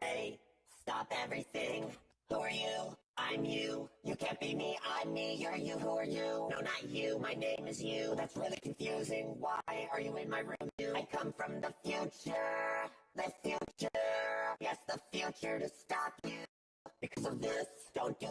Hey, stop everything. Who are you? I'm you. You can't be me, I'm me. You're you, who are you? No, not you. My name is you. That's really confusing. Why are you in my room? You? I come from the future. The future. Yes, the future to stop you. Because of this, don't do